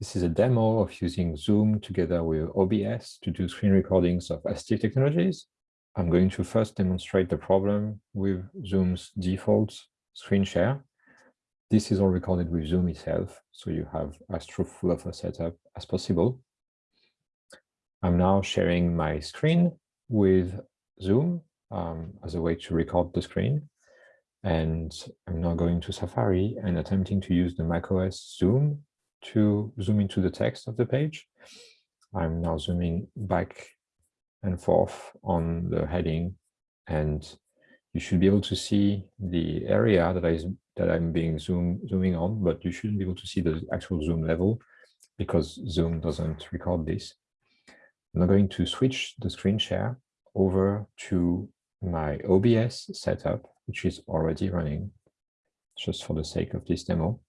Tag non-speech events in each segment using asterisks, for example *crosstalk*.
This is a demo of using Zoom together with OBS to do screen recordings of assistive technologies. I'm going to first demonstrate the problem with Zoom's default screen share. This is all recorded with Zoom itself, so you have as truthful of a setup as possible. I'm now sharing my screen with Zoom um, as a way to record the screen. And I'm now going to Safari and attempting to use the macOS Zoom to zoom into the text of the page. I'm now zooming back and forth on the heading and you should be able to see the area that I that I'm being zoom zooming on, but you shouldn't be able to see the actual zoom level because Zoom doesn't record this. I'm now going to switch the screen share over to my OBS setup, which is already running just for the sake of this demo.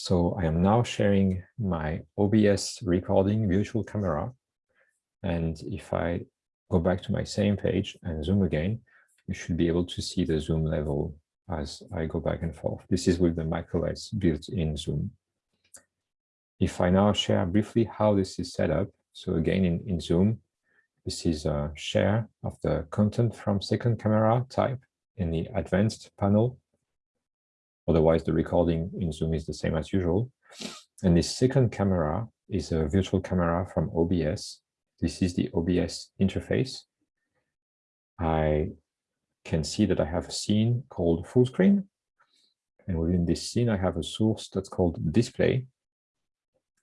So I am now sharing my OBS recording virtual camera. And if I go back to my same page and zoom again, you should be able to see the zoom level as I go back and forth. This is with the macOS built-in zoom. If I now share briefly how this is set up, so again in, in Zoom, this is a share of the content from second camera type in the advanced panel Otherwise, the recording in Zoom is the same as usual. And the second camera is a virtual camera from OBS. This is the OBS interface. I can see that I have a scene called full screen. And within this scene, I have a source that's called display.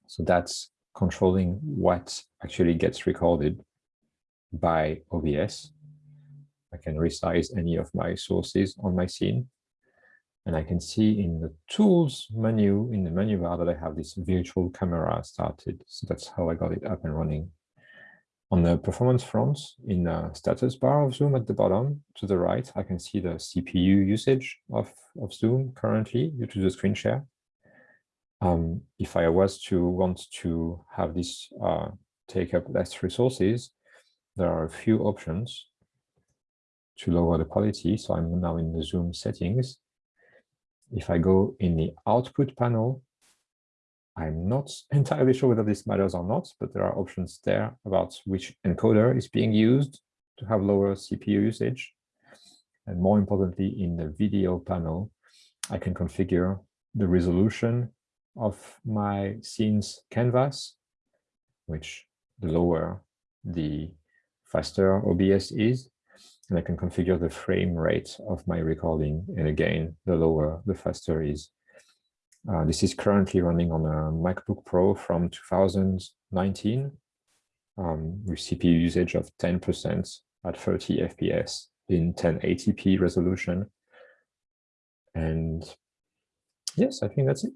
So that's controlling what actually gets recorded by OBS. I can resize any of my sources on my scene. And I can see in the tools menu, in the menu bar that I have this virtual camera started. So that's how I got it up and running. On the performance front, in the status bar of Zoom at the bottom to the right, I can see the CPU usage of, of Zoom currently due to the screen share. Um, if I was to want to have this uh, take up less resources, there are a few options to lower the quality. So I'm now in the Zoom settings if I go in the output panel, I'm not *laughs* entirely sure whether this matters or not, but there are options there about which encoder is being used to have lower CPU usage. And more importantly, in the video panel, I can configure the resolution of my scene's canvas, which the lower, the faster OBS is and I can configure the frame rate of my recording. And again, the lower, the faster is. Uh, this is currently running on a MacBook Pro from 2019 um, with CPU usage of 10% at 30 FPS in 1080p resolution. And yes, I think that's it.